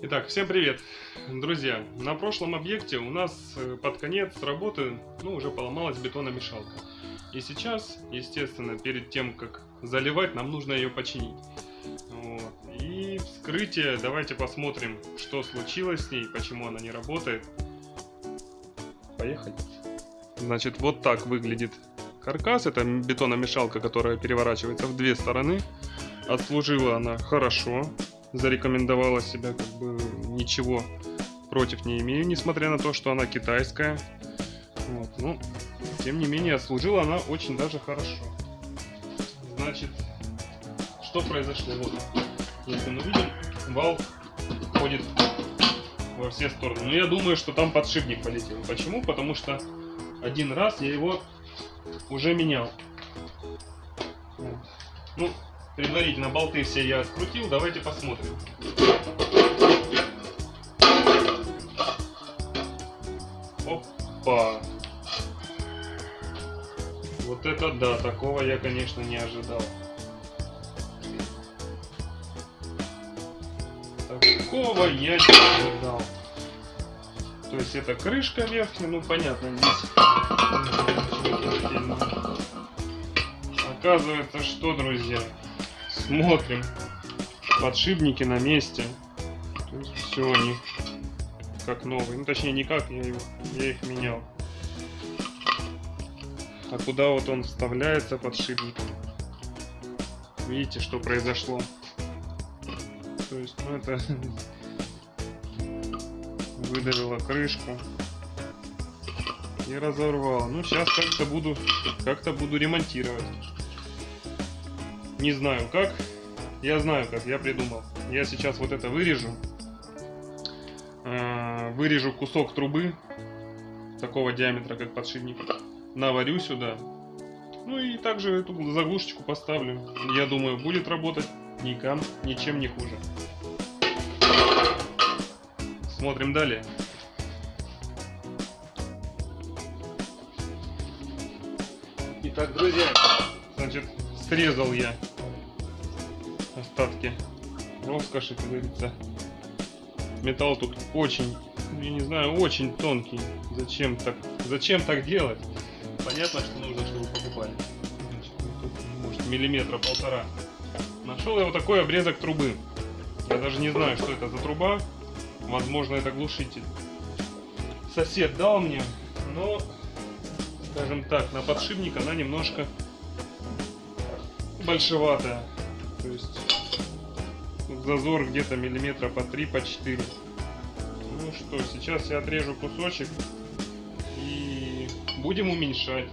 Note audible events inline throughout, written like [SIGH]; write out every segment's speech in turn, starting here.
Итак, всем привет, друзья! На прошлом объекте у нас э, под конец работы, ну, уже поломалась бетономешалка. И сейчас, естественно, перед тем, как заливать, нам нужно ее починить. Вот. И вскрытие, давайте посмотрим, что случилось с ней, почему она не работает. Поехали. Значит, вот так выглядит каркас. Это бетономешалка, которая переворачивается в две стороны. Отслужила она хорошо зарекомендовала себя, как бы ничего против не имею, несмотря на то, что она китайская. Вот, ну, тем не менее, служила она очень даже хорошо. Значит, что произошло? Вот, если мы видим, вал ходит во все стороны. Но я думаю, что там подшипник полетел. Почему? Потому что один раз я его уже менял. Ну, Предварительно болты все я скрутил, давайте посмотрим. Опа! Вот это да, такого я, конечно, не ожидал. Такого я не ожидал. То есть это крышка верхняя, ну понятно, здесь Оказывается, что, друзья, Смотрим. Подшипники на месте. Все они как новые. Ну точнее не как, я, его, я их менял. А куда вот он вставляется подшипник? Видите, что произошло? То есть, ну это [LAUGHS] выдавило крышку и разорвал. Ну сейчас как-то буду как-то буду ремонтировать. Не знаю как. Я знаю как, я придумал. Я сейчас вот это вырежу. А, вырежу кусок трубы такого диаметра, как подшипник. Наварю сюда. Ну и также эту заглушечку поставлю. Я думаю, будет работать никам, ничем не хуже. Смотрим далее. Итак, друзья, значит, срезал я остатки роскоши, как говорится. Металл тут очень, я не знаю, очень тонкий. Зачем так, зачем так делать? Понятно, что нужно, чтобы покупали. Может, миллиметра полтора. Нашел я вот такой обрезок трубы. Я даже не знаю, что это за труба. Возможно, это глушитель. Сосед дал мне, но, скажем так, на подшипник она немножко большеватая. То есть зазор где-то миллиметра по 3, по 4. Ну что, сейчас я отрежу кусочек и будем уменьшать.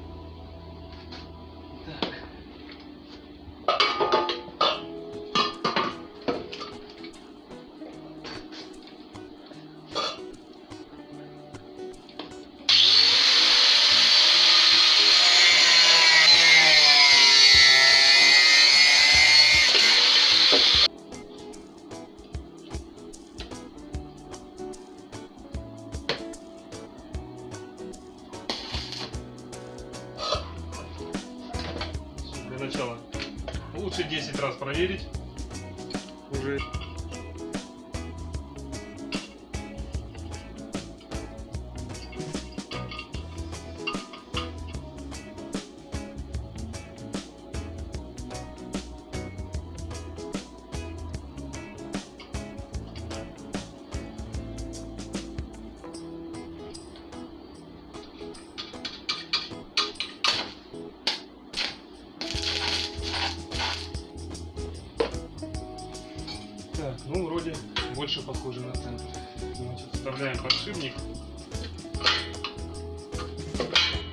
Лучше 10 раз проверить. Уже похоже на центр. Значит, вставляем подшипник,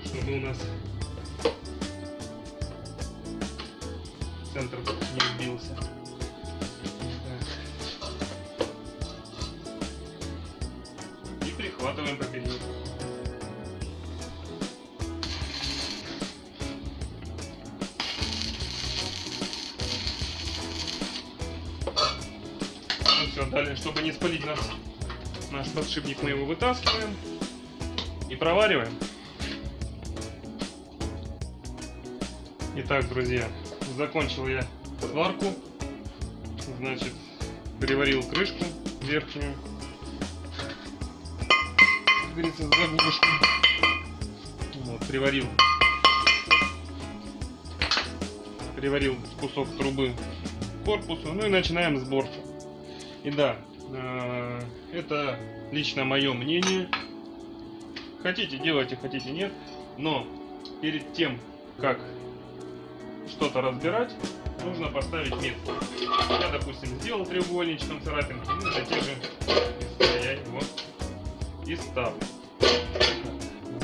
чтобы у нас центр не сбился. И прихватываем поперек. Все, далее, чтобы не спалить нас, наш подшипник, мы его вытаскиваем и провариваем. Итак, друзья, закончил я сварку. Значит, Переварил крышку верхнюю. Как говорится, заглушку. Вот, приварил. Приварил кусок трубы к корпусу. Ну и начинаем сборку. И да, э, это лично мое мнение. Хотите делайте, хотите нет. Но перед тем, как что-то разбирать, нужно поставить метку. Я, допустим, сделал треугольничком царапинки, ну, для тех же я его и ставлю.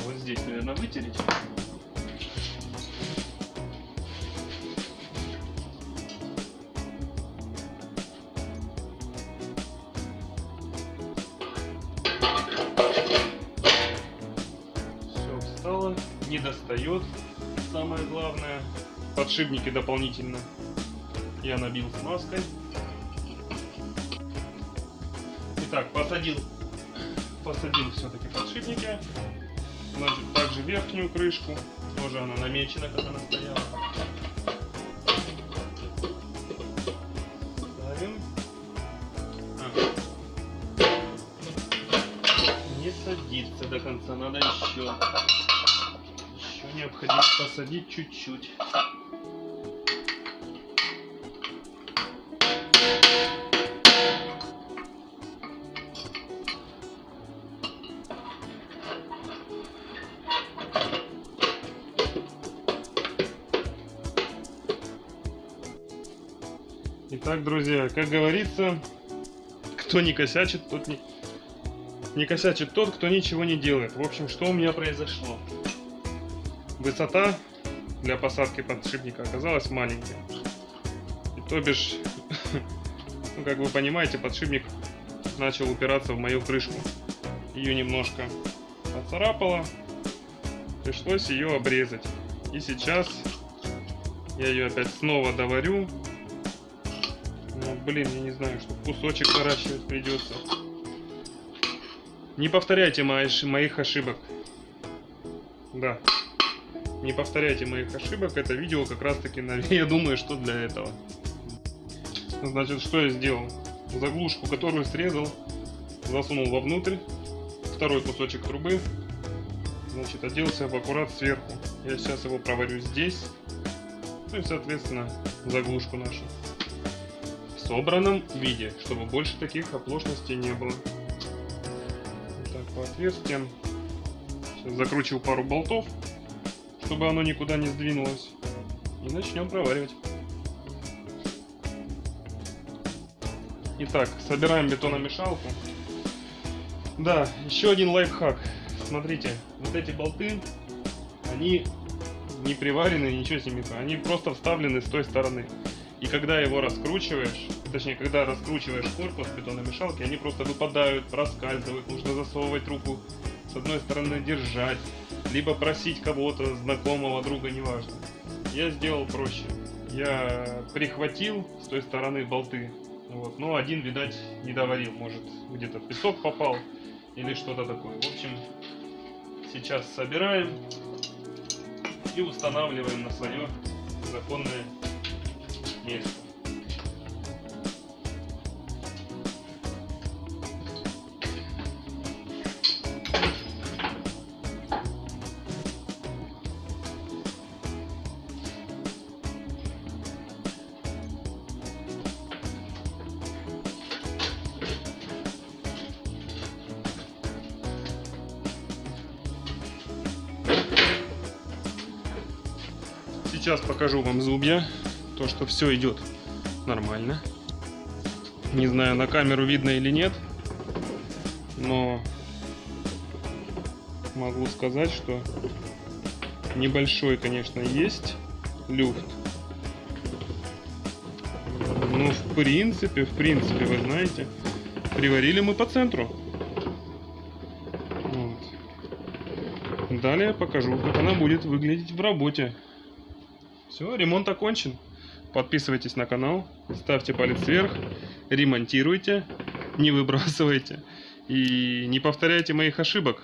Вот здесь, наверное, вытереть. Все встало, не достает. Самое главное, подшипники дополнительно я набил смазкой. Итак, посадил, посадил все-таки подшипники. Значит, также верхнюю крышку, тоже она намечена, как она стояла. Посадить чуть-чуть. Итак, друзья, как говорится, кто не косячит, тот не... Не косячит тот, кто ничего не делает. В общем, что у меня произошло? Высота для посадки подшипника оказалась маленькая. И то бишь, [LAUGHS] ну, как вы понимаете, подшипник начал упираться в мою крышку. Ее немножко поцарапало. Пришлось ее обрезать. И сейчас я ее опять снова доварю ну, блин, я не знаю, что кусочек наращивать придется. Не повторяйте моих ошибок. Да. Не повторяйте моих ошибок. Это видео как раз таки, [LAUGHS] я думаю, что для этого. Значит, что я сделал? Заглушку, которую срезал, засунул вовнутрь. Второй кусочек трубы. Значит, оделся в аккурат сверху. Я сейчас его проварю здесь. Ну и, соответственно, заглушку нашу собранном виде, чтобы больше таких оплошностей не было. Так, по отверстиям. Сейчас закручиваю пару болтов, чтобы оно никуда не сдвинулось. И начнем проваривать. Итак, собираем бетономешалку. Да, еще один лайфхак. Смотрите, вот эти болты, они не приварены, ничего с ними, они просто вставлены с той стороны. И когда его раскручиваешь, точнее, когда раскручиваешь корпус бетономешалки, они просто выпадают, проскальзывают, нужно засовывать руку с одной стороны держать, либо просить кого-то, знакомого, друга, неважно. Я сделал проще. Я прихватил с той стороны болты, вот, но один, видать, не доварил, может, где-то песок попал или что-то такое. В общем, сейчас собираем и устанавливаем на свое законное место. Сейчас покажу вам зубья то, что все идет нормально. Не знаю, на камеру видно или нет, но могу сказать, что небольшой, конечно, есть люфт. Ну, в принципе, в принципе, вы знаете, приварили мы по центру. Вот. Далее покажу, как она будет выглядеть в работе. Все, ремонт окончен. Подписывайтесь на канал, ставьте палец вверх, ремонтируйте, не выбрасывайте и не повторяйте моих ошибок.